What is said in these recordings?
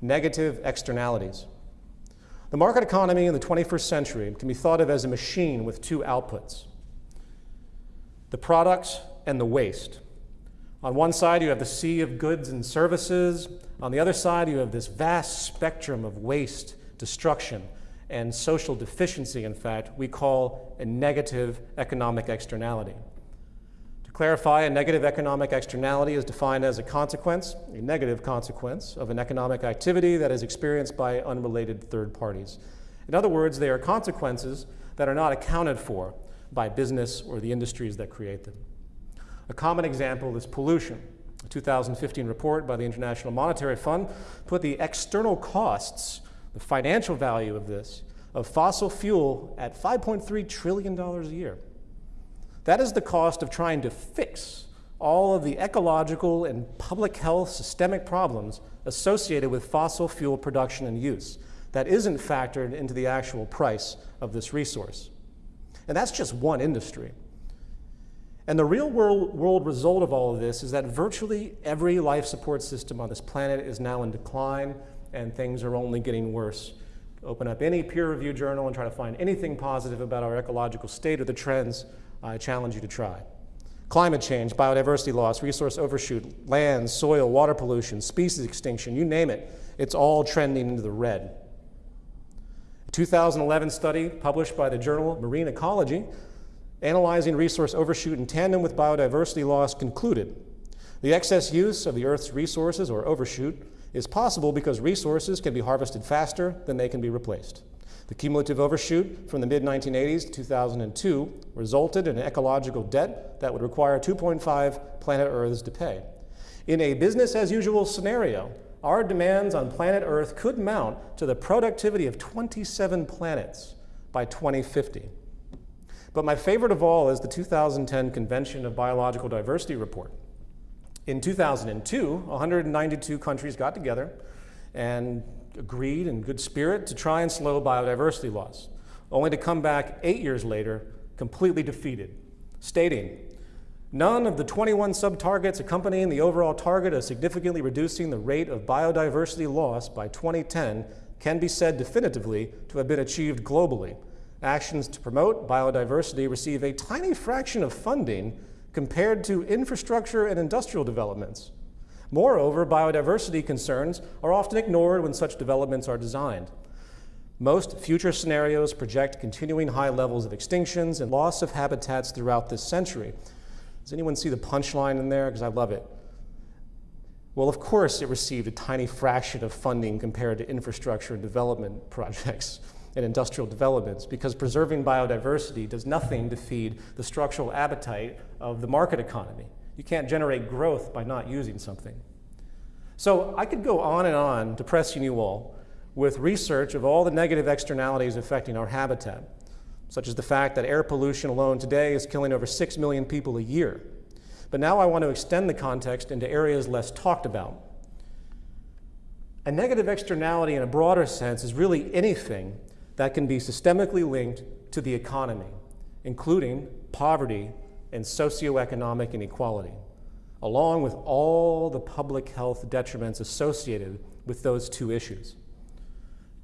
negative externalities. The market economy in the 21st century can be thought of as a machine with two outputs, the products and the waste. On one side, you have the sea of goods and services. On the other side, you have this vast spectrum of waste, destruction, and social deficiency, in fact, we call a negative economic externality. Clarify, a negative economic externality is defined as a consequence, a negative consequence, of an economic activity that is experienced by unrelated third parties. In other words, they are consequences that are not accounted for by business or the industries that create them. A common example is pollution. A 2015 report by the International Monetary Fund put the external costs, the financial value of this, of fossil fuel at $5.3 trillion a year. That is the cost of trying to fix all of the ecological and public health systemic problems associated with fossil fuel production and use that isn't factored into the actual price of this resource. And that's just one industry. And the real world, world, result of all of this is that virtually every life support system on this planet is now in decline and things are only getting worse. Open up any peer-reviewed journal and try to find anything positive about our ecological state or the trends, I challenge you to try. Climate change, biodiversity loss, resource overshoot, land, soil, water pollution, species extinction, you name it, it's all trending into the red. A 2011 study published by the journal Marine Ecology analyzing resource overshoot in tandem with biodiversity loss concluded the excess use of the Earth's resources, or overshoot, is possible because resources can be harvested faster than they can be replaced. The cumulative overshoot from the mid-1980s to 2002 resulted in an ecological debt that would require 2.5 planet Earths to pay. In a business-as-usual scenario, our demands on planet Earth could mount to the productivity of 27 planets by 2050. But my favorite of all is the 2010 Convention of Biological Diversity report. In 2002, 192 countries got together and agreed in good spirit to try and slow biodiversity loss, only to come back eight years later completely defeated, stating, None of the 21 sub-targets accompanying the overall target of significantly reducing the rate of biodiversity loss by 2010 can be said definitively to have been achieved globally, Actions to promote biodiversity receive a tiny fraction of funding compared to infrastructure and industrial developments. Moreover, biodiversity concerns are often ignored when such developments are designed. Most future scenarios project continuing high levels of extinctions and loss of habitats throughout this century. Does anyone see the punchline in there? Because I love it. Well, of course, it received a tiny fraction of funding compared to infrastructure and development projects and industrial developments because preserving biodiversity does nothing to feed the structural appetite of the market economy. You can't generate growth by not using something. So I could go on and on depressing you all with research of all the negative externalities affecting our habitat, such as the fact that air pollution alone today is killing over 6 million people a year. But now I want to extend the context into areas less talked about. A negative externality in a broader sense is really anything that can be systemically linked to the economy, including poverty and socioeconomic inequality, along with all the public health detriments associated with those two issues.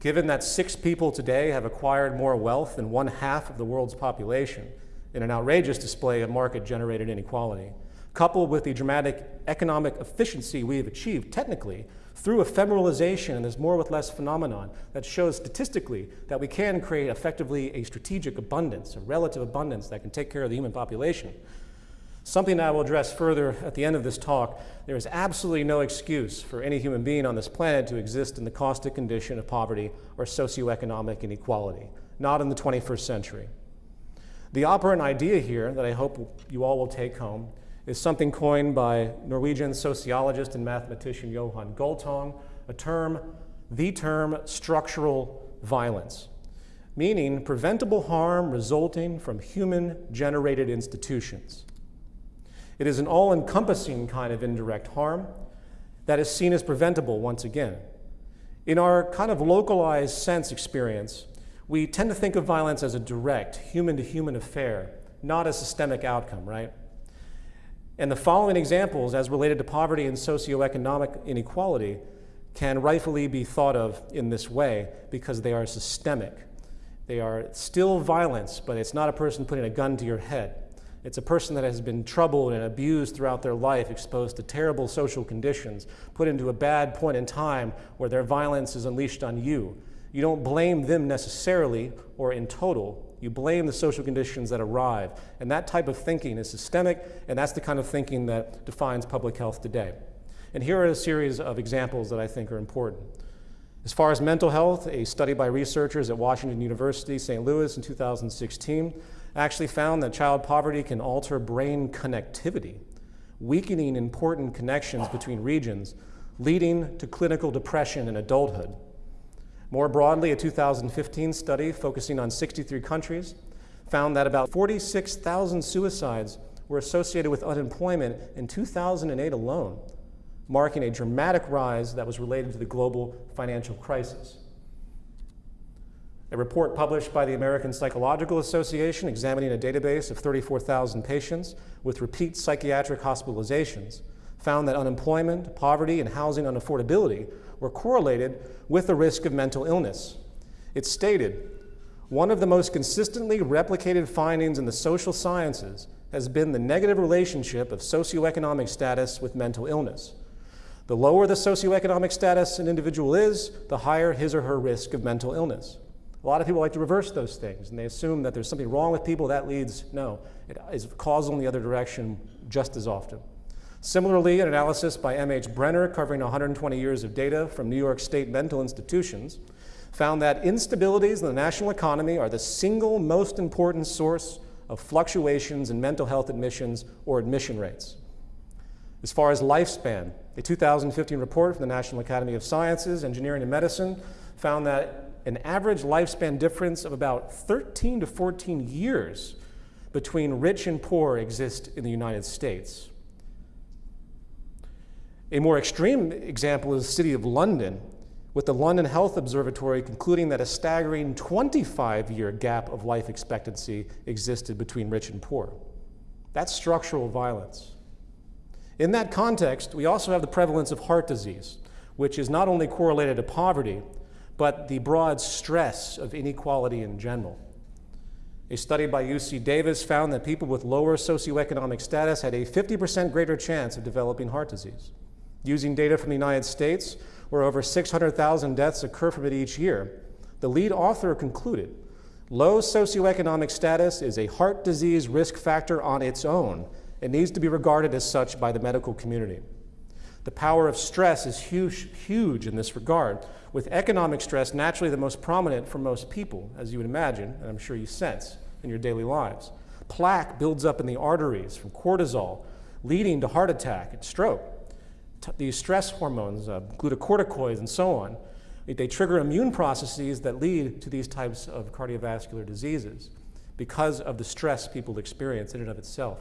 Given that six people today have acquired more wealth than one half of the world's population in an outrageous display of market-generated inequality, coupled with the dramatic economic efficiency we have achieved technically through ephemeralization and this more with less phenomenon that shows statistically that we can create effectively a strategic abundance, a relative abundance that can take care of the human population. Something that I will address further at the end of this talk, there is absolutely no excuse for any human being on this planet to exist in the caustic condition of poverty or socioeconomic inequality, not in the 21st century. The operant idea here that I hope you all will take home is something coined by Norwegian sociologist and mathematician Johan Galtung, a term, the term structural violence, meaning preventable harm resulting from human-generated institutions. It is an all-encompassing kind of indirect harm that is seen as preventable once again. In our kind of localized sense experience, we tend to think of violence as a direct, human-to-human -human affair, not a systemic outcome, right? And the following examples as related to poverty and socioeconomic inequality can rightfully be thought of in this way because they are systemic. They are still violence, but it's not a person putting a gun to your head. It's a person that has been troubled and abused throughout their life, exposed to terrible social conditions, put into a bad point in time where their violence is unleashed on you. You don't blame them necessarily or in total. You blame the social conditions that arrive. And that type of thinking is systemic, and that's the kind of thinking that defines public health today. And here are a series of examples that I think are important. As far as mental health, a study by researchers at Washington University, St. Louis in 2016 actually found that child poverty can alter brain connectivity, weakening important connections between regions, leading to clinical depression in adulthood. More broadly, a 2015 study focusing on 63 countries found that about 46,000 suicides were associated with unemployment in 2008 alone, marking a dramatic rise that was related to the global financial crisis. A report published by the American Psychological Association examining a database of 34,000 patients with repeat psychiatric hospitalizations found that unemployment, poverty, and housing unaffordability were correlated with the risk of mental illness. It stated, one of the most consistently replicated findings in the social sciences has been the negative relationship of socioeconomic status with mental illness. The lower the socioeconomic status an individual is, the higher his or her risk of mental illness. A lot of people like to reverse those things, and they assume that there's something wrong with people. That leads, no, it is causal in the other direction just as often. Similarly, an analysis by M.H. Brenner covering 120 years of data from New York State mental institutions found that instabilities in the national economy are the single most important source of fluctuations in mental health admissions or admission rates. As far as lifespan, a 2015 report from the National Academy of Sciences, Engineering, and Medicine found that an average lifespan difference of about 13 to 14 years between rich and poor exist in the United States. A more extreme example is the city of London, with the London Health Observatory concluding that a staggering 25 year gap of life expectancy existed between rich and poor. That's structural violence. In that context, we also have the prevalence of heart disease, which is not only correlated to poverty, but the broad stress of inequality in general. A study by UC Davis found that people with lower socioeconomic status had a 50% greater chance of developing heart disease. Using data from the United States, where over 600,000 deaths occur from it each year, the lead author concluded low socioeconomic status is a heart disease risk factor on its own it needs to be regarded as such by the medical community. The power of stress is huge, huge in this regard, with economic stress naturally the most prominent for most people, as you would imagine, and I'm sure you sense in your daily lives. Plaque builds up in the arteries from cortisol, leading to heart attack and stroke. These stress hormones, uh, glucocorticoids, and so on, they trigger immune processes that lead to these types of cardiovascular diseases because of the stress people experience in and of itself.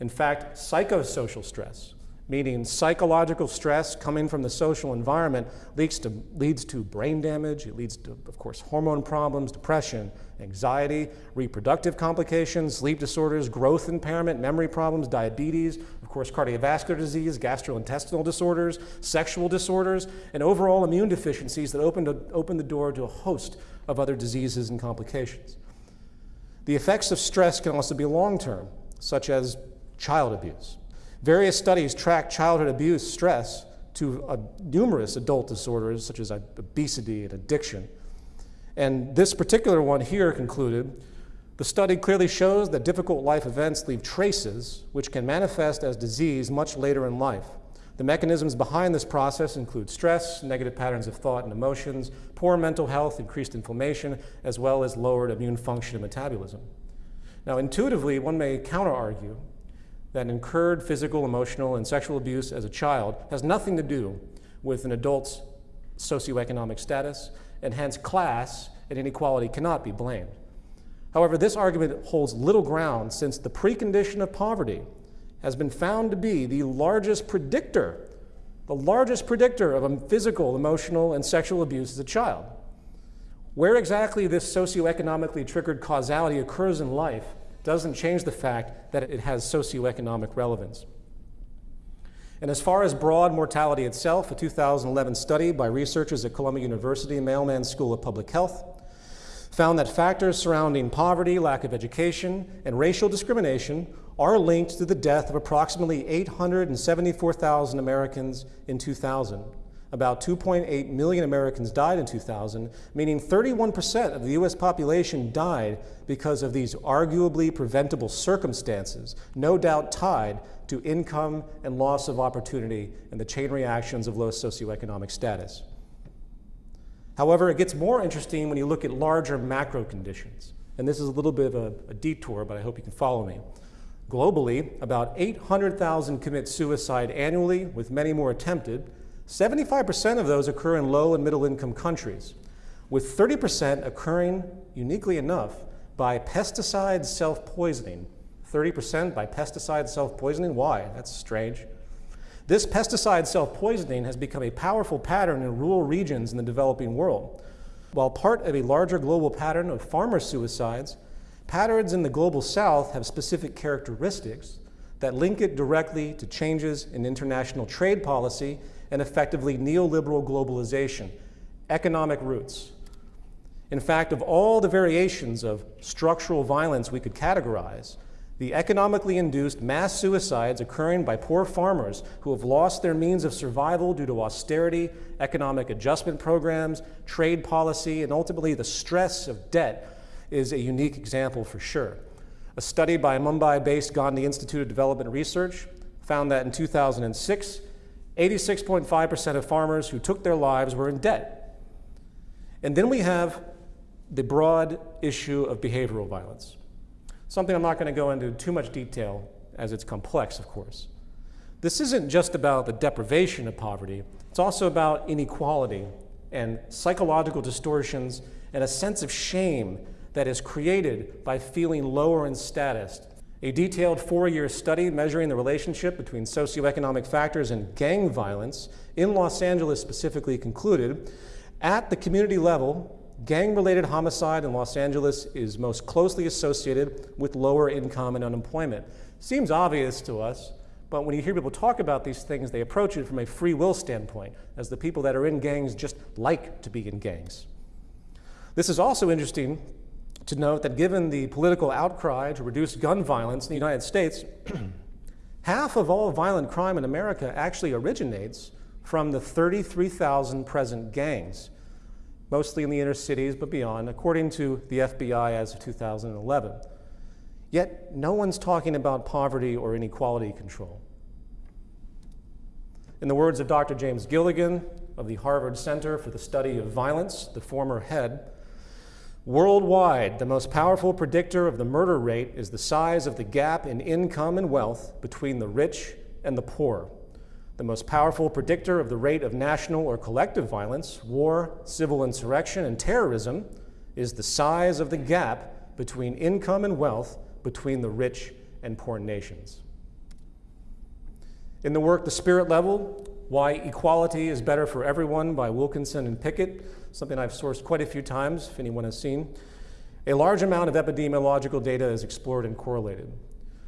In fact, psychosocial stress, meaning psychological stress coming from the social environment, leads to, leads to brain damage, it leads to, of course, hormone problems, depression, anxiety, reproductive complications, sleep disorders, growth impairment, memory problems, diabetes, of course, cardiovascular disease, gastrointestinal disorders, sexual disorders, and overall immune deficiencies that open, to, open the door to a host of other diseases and complications. The effects of stress can also be long term, such as child abuse. Various studies track childhood abuse stress to uh, numerous adult disorders such as obesity and addiction. And this particular one here concluded, the study clearly shows that difficult life events leave traces which can manifest as disease much later in life. The mechanisms behind this process include stress, negative patterns of thought and emotions, poor mental health, increased inflammation, as well as lowered immune function and metabolism. Now, intuitively, one may counter-argue that incurred physical, emotional, and sexual abuse as a child has nothing to do with an adult's socioeconomic status, and hence class and inequality cannot be blamed. However, this argument holds little ground since the precondition of poverty has been found to be the largest predictor, the largest predictor of a physical, emotional, and sexual abuse as a child. Where exactly this socioeconomically triggered causality occurs in life doesn't change the fact that it has socioeconomic relevance. And as far as broad mortality itself, a 2011 study by researchers at Columbia University Mailman School of Public Health found that factors surrounding poverty, lack of education, and racial discrimination are linked to the death of approximately 874,000 Americans in 2000. About 2.8 million Americans died in 2000, meaning 31% of the US population died because of these arguably preventable circumstances, no doubt tied to income and loss of opportunity and the chain reactions of low socioeconomic status. However, it gets more interesting when you look at larger macro conditions. And this is a little bit of a, a detour, but I hope you can follow me. Globally, about 800,000 commit suicide annually, with many more attempted. 75% of those occur in low and middle income countries, with 30% occurring, uniquely enough, by pesticide self-poisoning. 30% by pesticide self-poisoning, why? That's strange. This pesticide self-poisoning has become a powerful pattern in rural regions in the developing world. While part of a larger global pattern of farmer suicides, patterns in the global south have specific characteristics that link it directly to changes in international trade policy and effectively neoliberal globalization, economic roots. In fact, of all the variations of structural violence we could categorize, the economically induced mass suicides occurring by poor farmers who have lost their means of survival due to austerity, economic adjustment programs, trade policy, and ultimately the stress of debt is a unique example for sure. A study by Mumbai-based Gandhi Institute of Development Research found that in 2006, 86.5% of farmers who took their lives were in debt. And then we have the broad issue of behavioral violence. Something I'm not going to go into too much detail as it's complex, of course. This isn't just about the deprivation of poverty, it's also about inequality and psychological distortions and a sense of shame that is created by feeling lower in status. A detailed four-year study measuring the relationship between socioeconomic factors and gang violence in Los Angeles specifically concluded at the community level, Gang-related homicide in Los Angeles is most closely associated with lower income and unemployment. Seems obvious to us, but when you hear people talk about these things, they approach it from a free will standpoint, as the people that are in gangs just like to be in gangs. This is also interesting to note that given the political outcry to reduce gun violence in the United States, half of all violent crime in America actually originates from the 33,000 present gangs mostly in the inner cities, but beyond, according to the FBI as of 2011. Yet, no one's talking about poverty or inequality control. In the words of Dr. James Gilligan of the Harvard Center for the Study of Violence, the former head, worldwide, the most powerful predictor of the murder rate is the size of the gap in income and wealth between the rich and the poor the most powerful predictor of the rate of national or collective violence, war, civil insurrection, and terrorism is the size of the gap between income and wealth between the rich and poor nations. In the work The Spirit Level, Why Equality is Better for Everyone by Wilkinson and Pickett, something I've sourced quite a few times, if anyone has seen, a large amount of epidemiological data is explored and correlated.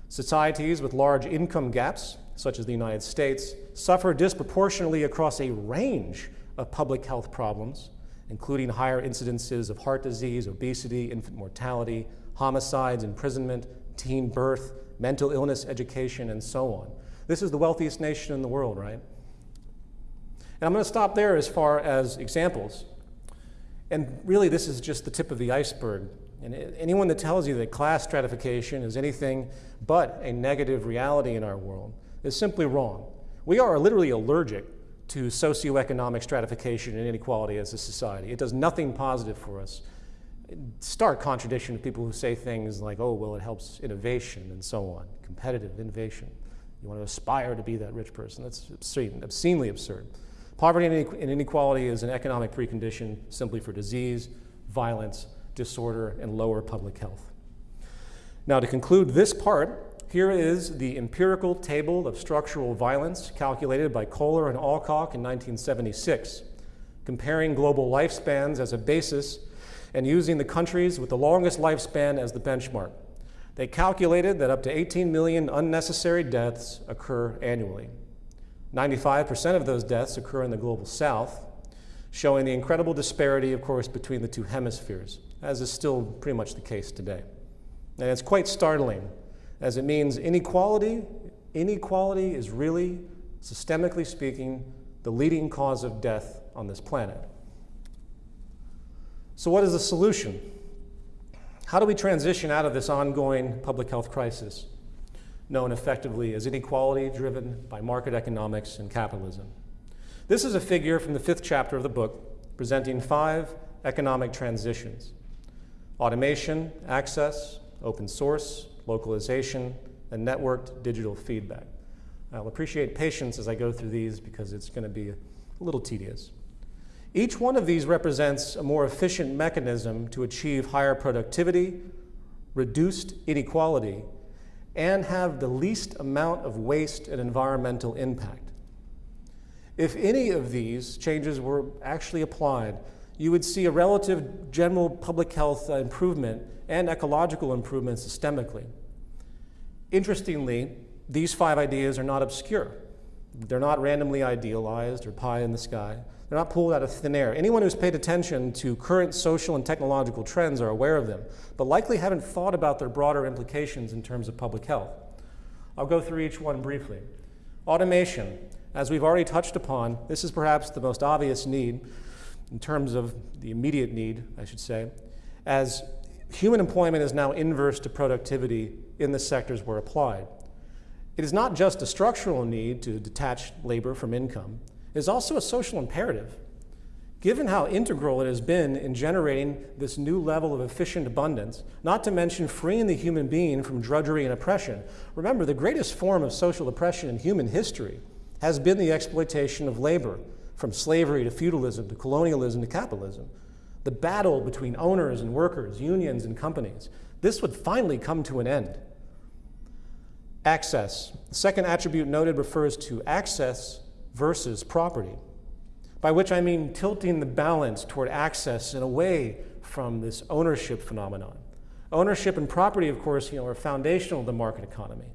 Societies with large income gaps such as the United States, suffer disproportionately across a range of public health problems, including higher incidences of heart disease, obesity, infant mortality, homicides, imprisonment, teen birth, mental illness, education, and so on. This is the wealthiest nation in the world, right? And I'm going to stop there as far as examples. And really, this is just the tip of the iceberg. And anyone that tells you that class stratification is anything but a negative reality in our world is simply wrong. We are literally allergic to socioeconomic stratification and inequality as a society. It does nothing positive for us. Stark contradiction to people who say things like, oh, well, it helps innovation and so on, competitive innovation. You want to aspire to be that rich person. That's obscene, obscenely absurd. Poverty and inequality is an economic precondition simply for disease, violence, disorder, and lower public health. Now, to conclude this part, here is the empirical table of structural violence calculated by Kohler and Alcock in 1976, comparing global lifespans as a basis and using the countries with the longest lifespan as the benchmark. They calculated that up to 18 million unnecessary deaths occur annually. 95% of those deaths occur in the global south, showing the incredible disparity, of course, between the two hemispheres, as is still pretty much the case today. And it's quite startling, as it means inequality, inequality is really, systemically speaking, the leading cause of death on this planet. So what is the solution? How do we transition out of this ongoing public health crisis, known effectively as inequality driven by market economics and capitalism? This is a figure from the fifth chapter of the book, presenting five economic transitions. Automation, access, open source, localization, and networked digital feedback. I'll appreciate patience as I go through these because it's going to be a little tedious. Each one of these represents a more efficient mechanism to achieve higher productivity, reduced inequality, and have the least amount of waste and environmental impact. If any of these changes were actually applied, you would see a relative general public health improvement and ecological improvement systemically. Interestingly, these five ideas are not obscure. They're not randomly idealized or pie in the sky. They're not pulled out of thin air. Anyone who's paid attention to current social and technological trends are aware of them, but likely haven't thought about their broader implications in terms of public health. I'll go through each one briefly. Automation. As we've already touched upon, this is perhaps the most obvious need in terms of the immediate need, I should say, as human employment is now inverse to productivity in the sectors where applied. It is not just a structural need to detach labor from income, is also a social imperative. Given how integral it has been in generating this new level of efficient abundance, not to mention freeing the human being from drudgery and oppression, remember the greatest form of social oppression in human history has been the exploitation of labor, from slavery to feudalism to colonialism to capitalism. The battle between owners and workers, unions and companies, this would finally come to an end. Access. The second attribute noted refers to access versus property, by which I mean tilting the balance toward access and away from this ownership phenomenon. Ownership and property, of course, you know, are foundational to the market economy.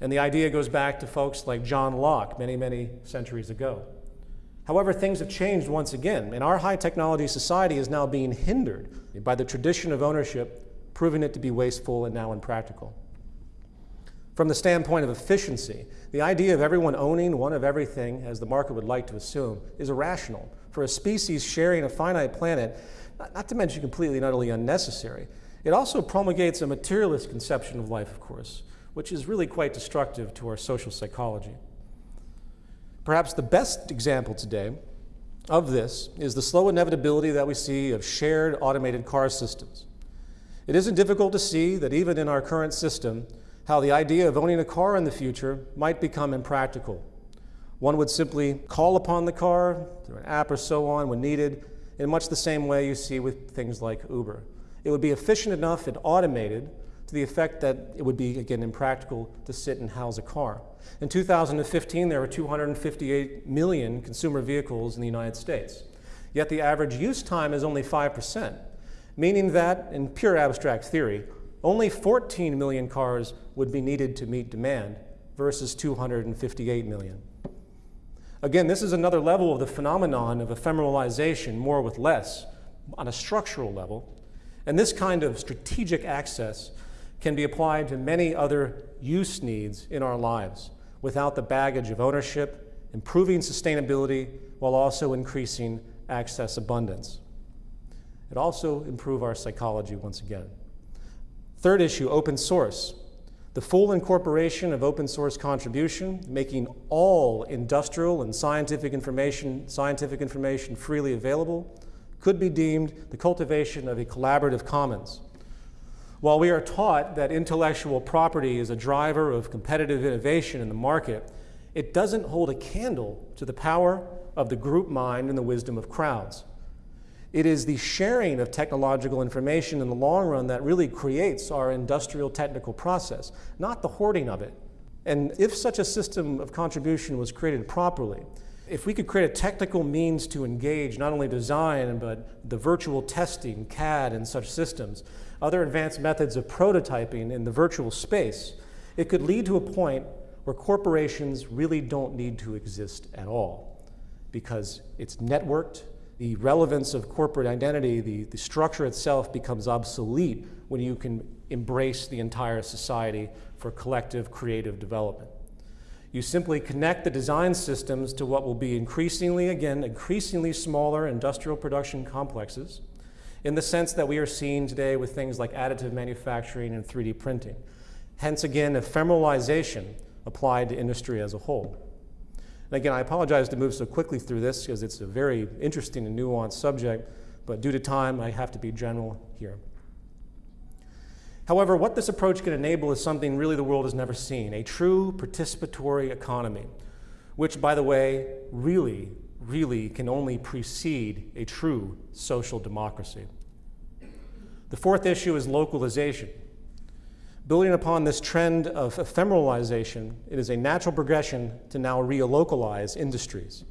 And the idea goes back to folks like John Locke many, many centuries ago. However, things have changed once again, and our high technology society is now being hindered by the tradition of ownership, proving it to be wasteful and now impractical. From the standpoint of efficiency, the idea of everyone owning one of everything, as the market would like to assume, is irrational. For a species sharing a finite planet, not, to mention completely and utterly unnecessary, it also promulgates a materialist conception of life, of course, which is really quite destructive to our social psychology. Perhaps the best example today of this is the slow inevitability that we see of shared automated car systems. It isn't difficult to see that even in our current system, how the idea of owning a car in the future might become impractical. One would simply call upon the car through an app or so on when needed, in much the same way you see with things like Uber. It would be efficient enough and automated to the effect that it would be, again, impractical to sit and house a car. In 2015, there were 258 million consumer vehicles in the United States. Yet the average use time is only 5%, meaning that, in pure abstract theory, only 14 million cars would be needed to meet demand versus 258 million. Again, this is another level of the phenomenon of ephemeralization, more with less, on a structural level. And this kind of strategic access can be applied to many other use needs in our lives without the baggage of ownership, improving sustainability, while also increasing access abundance. It also improve our psychology once again. Third issue, open source. The full incorporation of open source contribution, making all industrial and scientific information, scientific information freely available, could be deemed the cultivation of a collaborative commons. While we are taught that intellectual property is a driver of competitive innovation in the market, it doesn't hold a candle to the power of the group mind and the wisdom of crowds. It is the sharing of technological information in the long run that really creates our industrial technical process, not the hoarding of it. And if such a system of contribution was created properly, if we could create a technical means to engage not only design, but the virtual testing, CAD, and such systems, other advanced methods of prototyping in the virtual space, it could lead to a point where corporations really don't need to exist at all because it's networked, the relevance of corporate identity, the, the structure itself becomes obsolete when you can embrace the entire society for collective creative development. You simply connect the design systems to what will be increasingly, again, increasingly smaller industrial production complexes in the sense that we are seeing today with things like additive manufacturing and 3D printing. Hence, again, ephemeralization applied to industry as a whole. And again, I apologize to move so quickly through this because it's a very interesting and nuanced subject, but due to time, I have to be general here. However, what this approach can enable is something really the world has never seen, a true participatory economy, which, by the way, really, really can only precede a true social democracy. The fourth issue is localization. Building upon this trend of ephemeralization, it is a natural progression to now relocalize industries.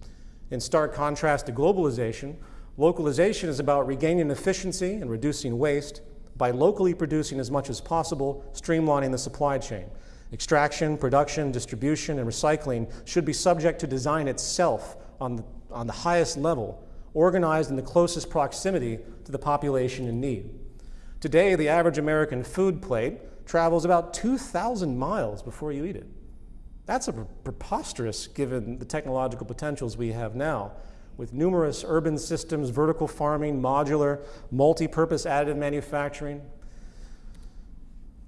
In stark contrast to globalization, localization is about regaining efficiency and reducing waste, by locally producing as much as possible, streamlining the supply chain. Extraction, production, distribution, and recycling should be subject to design itself on the, on the highest level, organized in the closest proximity to the population in need. Today, the average American food plate travels about 2,000 miles before you eat it. That's a preposterous given the technological potentials we have now with numerous urban systems, vertical farming, modular, multi-purpose additive manufacturing.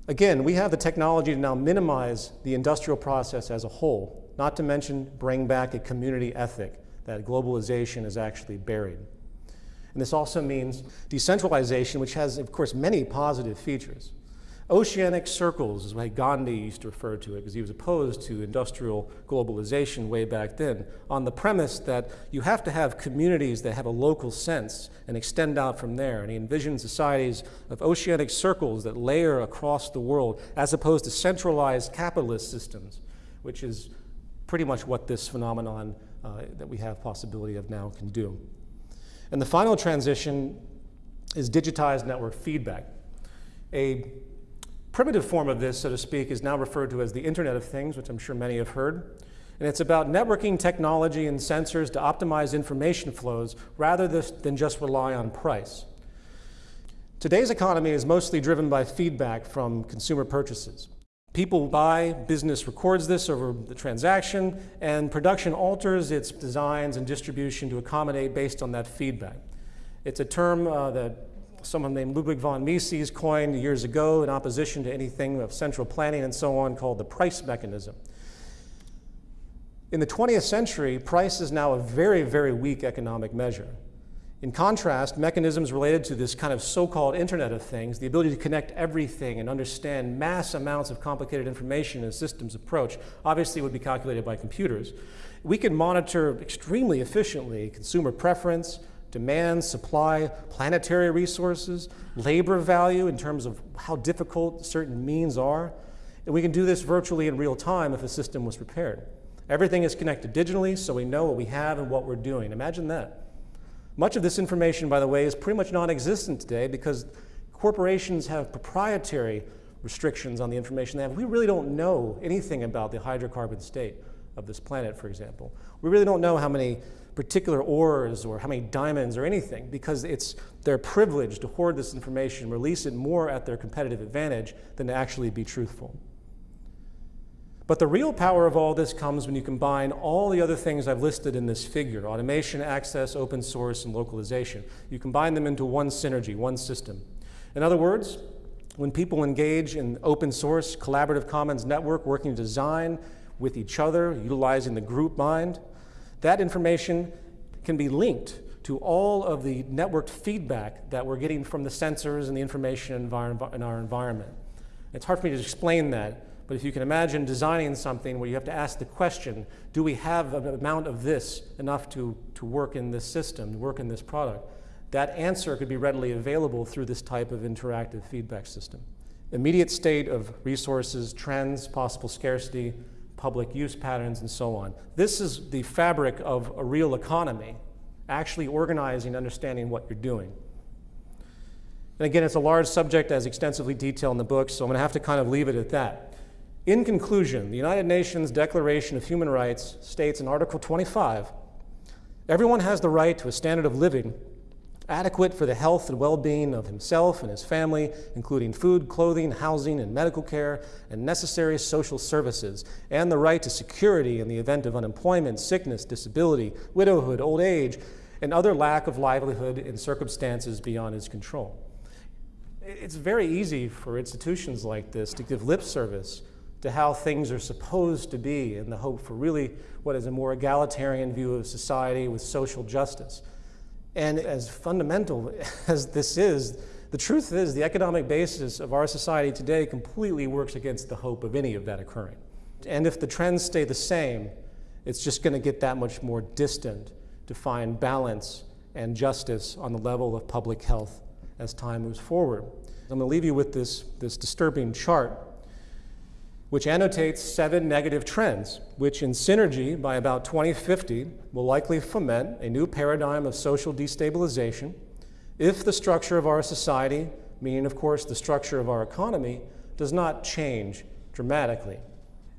Again, we have the technology to now minimize the industrial process as a whole, not to mention bring back a community ethic that globalization is actually buried. And this also means decentralization, which has, of course, many positive features. Oceanic circles is what Gandhi used to refer to it because he was opposed to industrial globalization way back then on the premise that you have to have communities that have a local sense and extend out from there. And he envisioned societies of oceanic circles that layer across the world as opposed to centralized capitalist systems, which is pretty much what this phenomenon uh, that we have possibility of now can do. And the final transition is digitized network feedback. A primitive form of this, so to speak, is now referred to as the Internet of Things, which I'm sure many have heard. And it's about networking technology and sensors to optimize information flows rather than just rely on price. Today's economy is mostly driven by feedback from consumer purchases. People buy, business records this over the transaction, and production alters its designs and distribution to accommodate based on that feedback. It's a term uh, that someone named Ludwig von Mises coined years ago in opposition to anything of central planning and so on called the price mechanism. In the 20th century, price is now a very, very weak economic measure. In contrast, mechanisms related to this kind of so-called Internet of Things, the ability to connect everything and understand mass amounts of complicated information in a systems approach, obviously would be calculated by computers. We can monitor extremely efficiently consumer preference, demand, supply, planetary resources, labor value in terms of how difficult certain means are. And we can do this virtually in real time if a system was prepared. Everything is connected digitally, so we know what we have and what we're doing. Imagine that. Much of this information, by the way, is pretty much non-existent today because corporations have proprietary restrictions on the information they have. We really don't know anything about the hydrocarbon state of this planet, for example. We really don't know how many particular ores or how many diamonds or anything because it's their privilege to hoard this information, release it more at their competitive advantage than to actually be truthful. But the real power of all this comes when you combine all the other things I've listed in this figure, automation, access, open source, and localization. You combine them into one synergy, one system. In other words, when people engage in open source, collaborative commons network, working design with each other, utilizing the group mind, that information can be linked to all of the networked feedback that we're getting from the sensors and the information in our environment. It's hard for me to explain that, but if you can imagine designing something where you have to ask the question, do we have an amount of this enough to, to work in this system, work in this product? That answer could be readily available through this type of interactive feedback system. Immediate state of resources, trends, possible scarcity, public use patterns, and so on. This is the fabric of a real economy, actually organizing, understanding what you're doing. And again, it's a large subject as extensively detailed in the book, so I'm going to have to kind of leave it at that. In conclusion, the United Nations Declaration of Human Rights states in Article 25 everyone has the right to a standard of living adequate for the health and well being of himself and his family, including food, clothing, housing, and medical care, and necessary social services, and the right to security in the event of unemployment, sickness, disability, widowhood, old age, and other lack of livelihood in circumstances beyond his control. It's very easy for institutions like this to give lip service to how things are supposed to be in the hope for really what is a more egalitarian view of society with social justice. And as fundamental as this is, the truth is the economic basis of our society today completely works against the hope of any of that occurring. And if the trends stay the same, it's just going to get that much more distant to find balance and justice on the level of public health as time moves forward. I'm going to leave you with this, this disturbing chart which annotates seven negative trends, which in synergy by about 2050 will likely foment a new paradigm of social destabilization if the structure of our society, meaning of course the structure of our economy, does not change dramatically.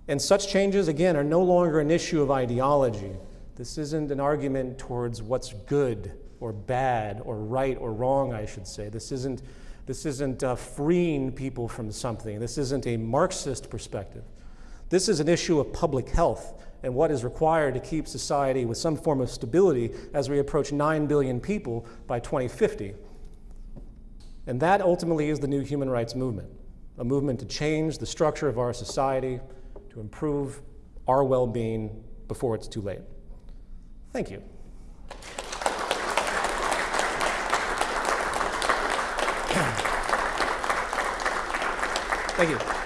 And such changes, again, are no longer an issue of ideology. This isn't an argument towards what's good or bad or right or wrong, I should say. This isn't this isn't uh, freeing people from something. This isn't a Marxist perspective. This is an issue of public health and what is required to keep society with some form of stability as we approach 9 billion people by 2050. And that ultimately is the new human rights movement, a movement to change the structure of our society, to improve our well-being before it's too late. Thank you. Thank you.